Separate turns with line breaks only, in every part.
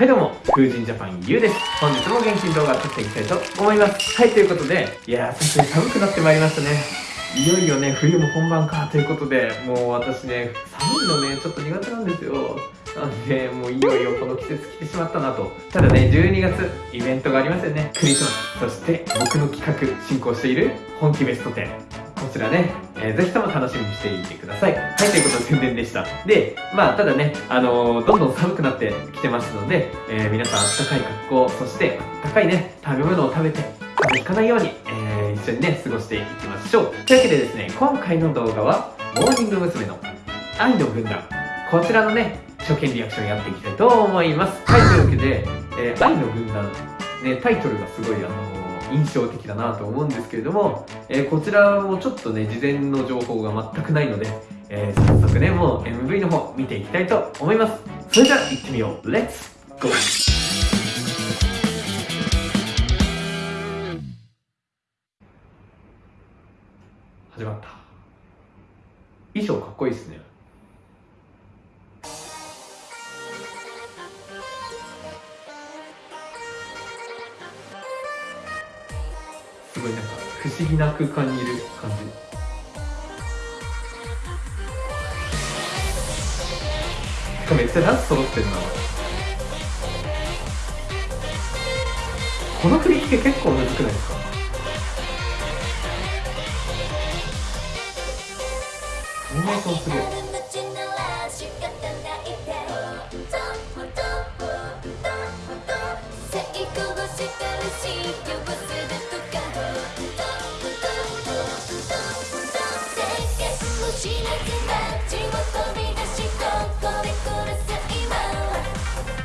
はいどうも、風神ジャパンゆうです。本日も元気に動画撮っていきたいと思います。はい、ということで、いやー、さすがに寒くなってまいりましたね。いよいよね、冬も本番かということで、もう私ね、寒いのね、ちょっと苦手なんですよ。なんで、もういよいよこの季節来てしまったなと。ただね、12月、イベントがありますよね。クリスマス。そして、僕の企画、進行している、本気ベスト10。こちらね、えー、ぜひとも楽しみにしていてください。はい、ということで宣伝でした。で、まあ、ただね、あのー、どんどん寒くなってきてますので、えー、皆さんあったかい格好、そしてあったかいね、食べ物を食べて、風邪ひかないように、えー、一緒にね、過ごしていきましょう。というわけでですね、今回の動画は、モーニング娘。の愛の軍団。こちらのね、初見リアクションやっていきたいと思います。はい、というわけで、え、愛の軍団、ね、タイトルがすごい、あの印象的だなと思うんですけれども、えー、こちらもちょっとね事前の情報が全くないので、えー、早速ねもう MV の方見ていきたいと思います。それでは行ってみよう。レッツゴー始まった。衣装かっこいいですね。すごいなんか不思議な空間にいる感じ。しかめっちゃダンス揃ってるな。この振り付け結構むずくないですか？フォーメーションすげえ。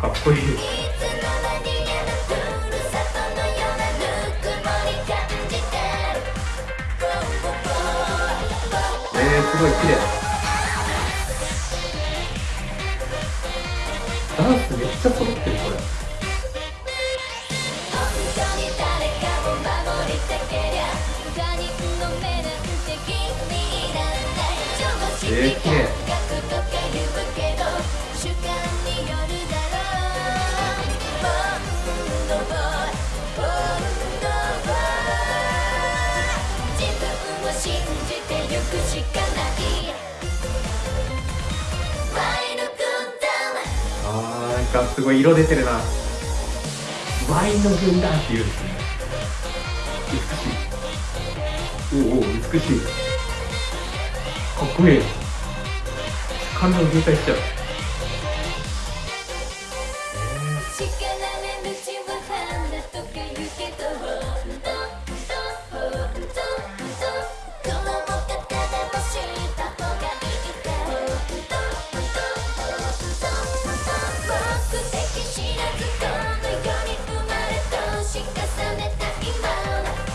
かっこいいえー、すごい綺麗。ダンスめっちゃ揃ってる。これ。えー、綺麗。かすごい色出てるな。ワインの軍団っていうんですね。美しい。おお美しい。かっこいい。感情渋滞しちゃう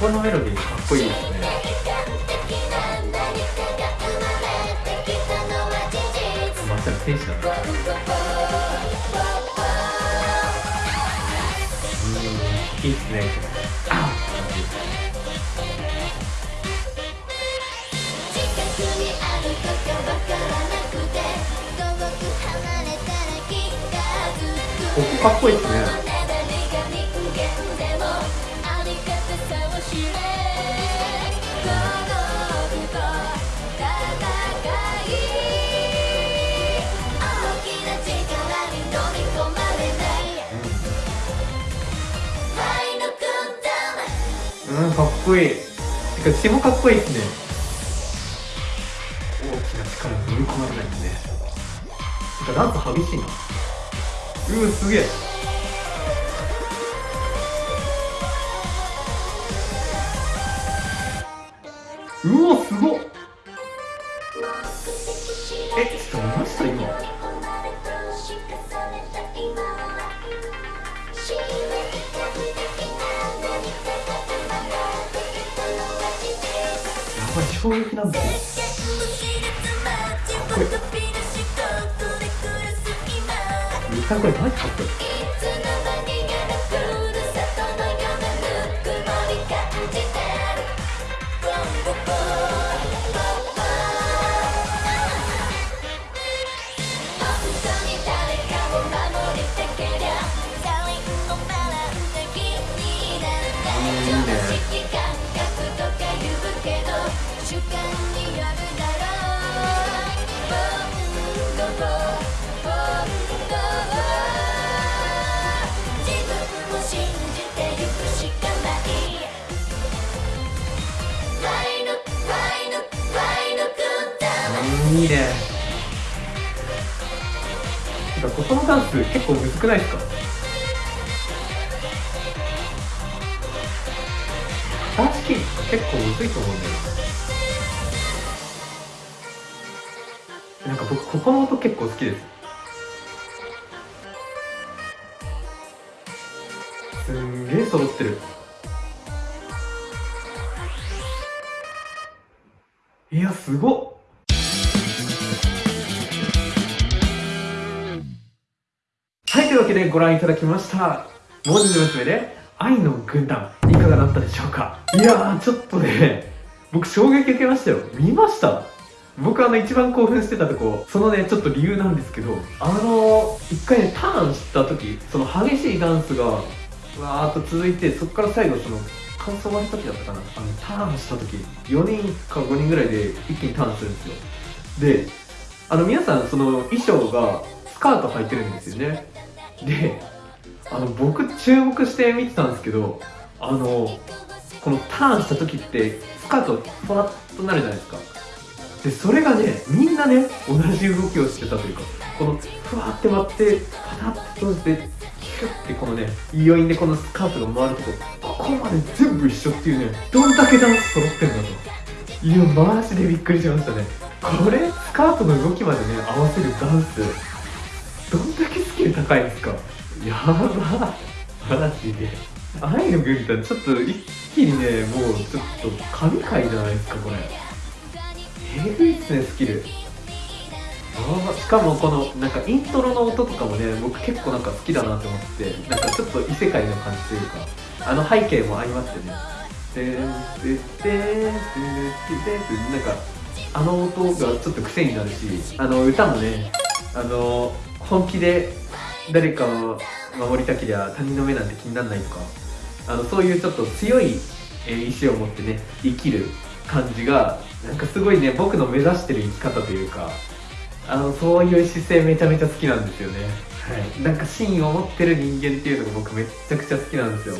このメロディーかっこいいですね。まさに天使だったうんいいっすね。あここかっこいいっすねこいい。てか血もかっこいいっすね。大きな力に飲み込まれないんで。ねてかダンス激しいな。うわすげえ。うわすごっ。えちょっと見ました今衝撃なんだ。よこいい見たこれマジかっこいい
いいね。なんかこのダンス結構むずくないですか？片足キープ結構むずいと思うんだよな。んか僕ここの音結構好きです。すんげえ揃ってる。いやすごっけでご覧いただきました。文字の娘で愛の軍団いかがだったでしょうか？いやーちょっとね僕衝撃受けましたよ。見ました？僕あの一番興奮してたとこそのねちょっと理由なんですけどあの一回ねターンした時その激しいダンスがわーっと続いてそこから最後その感想終わる時だったかな？あのターンした時4人か5人ぐらいで一気にターンするんですよ。であの皆さんその衣装がスカート履いてるんですよね。であの僕注目して見てたんですけどあのこのターンした時ってスカートふわっとなるじゃないですか。でそれがねみんなね同じ動きをしてたというかこのふわって待ってパタッと閉じてキュッてこのね余韻でこのスカートが回るとこここまで全部一緒っていうねどんだけダンス揃ってんだと。いやマジでびっくりしましたね。これスカートの動きまでね合わせるダンスどんだけ高いんですか？やばマジで。愛の軍団ちょっと一気にねもうちょっと神回じゃないですかこれ。えぐいっすねスキル。あしかもこのなんかイントロの音とかもね僕結構なんか好きだなと思ってなんかちょっと異世界の感じというかあの背景も相まってね。ででででででなんかあの音がちょっと癖になるしあの歌もねあの本気で誰かを守りたきりゃ他人の目なんて気にならないとかあのそういうちょっと強い、えー、意志を持ってね生きる感じがなんかすごいね僕の目指してる生き方というかあのそういう姿勢めちゃめちゃ好きなんですよね。はい。なんか芯を持ってる人間っていうのが僕めっちゃくちゃ好きなんですよ。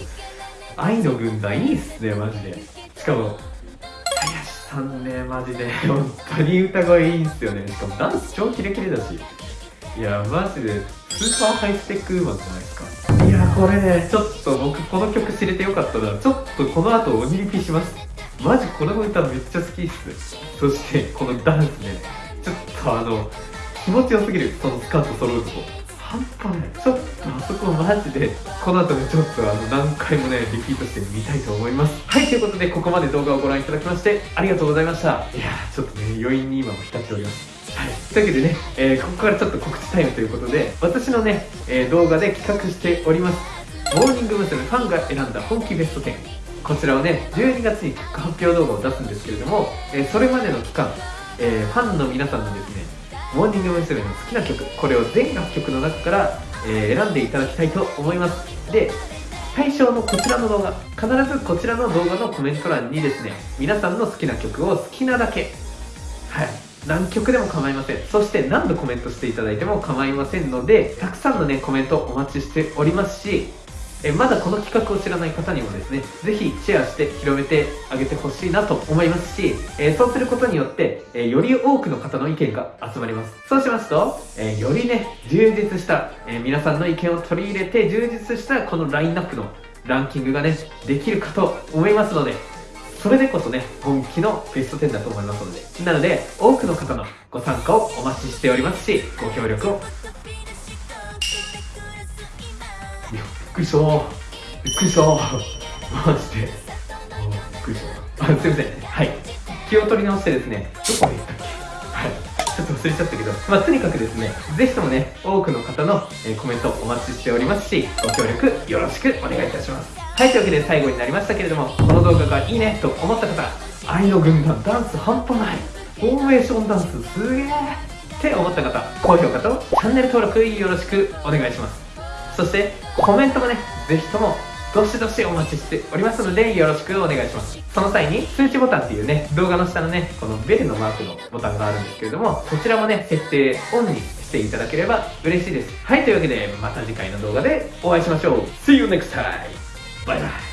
愛の軍団いいっすねマジで。しかも林さんねマジで。本当に歌声いいんすよね。しかもダンス超キレキレだし。いやマジでスーパーハイスペックウーマンじゃないですか？いやこれねちょっと僕この曲知れてよかったな。ちょっとこの後鬼リピします。マジこの歌めっちゃ好きっす。そしてこのダンスね。ちょっとあの気持ちよすぎる。そのスカート揃うとこ。半端ない。ちょっとあそこマジでこの後ねちょっとあの何回もねリピートしてみたいと思います。はいということでここまで動画をご覧いただきましてありがとうございました。いやちょっとね余韻に今も浸っております。というわけでね、えー、ここからちょっと告知タイムということで私のね、えー、動画で企画しておりますモーニング娘。ファンが選んだ本気ベスト10こちらをね12月に発表動画を出すんですけれども、えー、それまでの期間、えファンの皆さんのですねモーニング娘。の好きな曲これを全楽曲の中から、え選んでいただきたいと思いますで対象のこちらの動画必ずこちらの動画のコメント欄にですね皆さんの好きな曲を好きなだけはい何曲でも構いません。そして何度コメントしていただいても構いませんのでたくさんのねコメントお待ちしておりますしえまだこの企画を知らない方にもですねぜひシェアして広めてあげてほしいなと思いますし、えそうすることによって、えより多くの方の意見が集まります。そうしますと、えよりね充実した、え皆さんの意見を取り入れて充実したこのラインナップのランキングがねできるかと思いますのでそれでこそね、本気のベスト10だと思いますので。なので、多くの方のご参加をお待ちしておりますし、ご協力を。びっくりしたびっくりしたマジで。びっくりしたあ、すいません。はい。気を取り直してですね、どこで行ったっけ？はい。ちょっと忘れちゃったけど、まあ、とにかくですね、ぜひともね、多くの方の、えコメントお待ちしておりますし、ご協力よろしくお願いいたします。はい、というわけで最後になりましたけれども、この動画がいいねと思った方、愛の軍団ダンス半端ない、フォーメーションダンスすげーって思った方、高評価とチャンネル登録よろしくお願いします。そして、コメントもね、ぜひともどしどしお待ちしておりますのでよろしくお願いしますその際に通知ボタンっていうね動画の下のねこのベルのマークのボタンがあるんですけれどもそちらもね設定オンにしていただければ嬉しいですはいというわけでまた次回の動画でお会いしましょう See you next time! バイバイ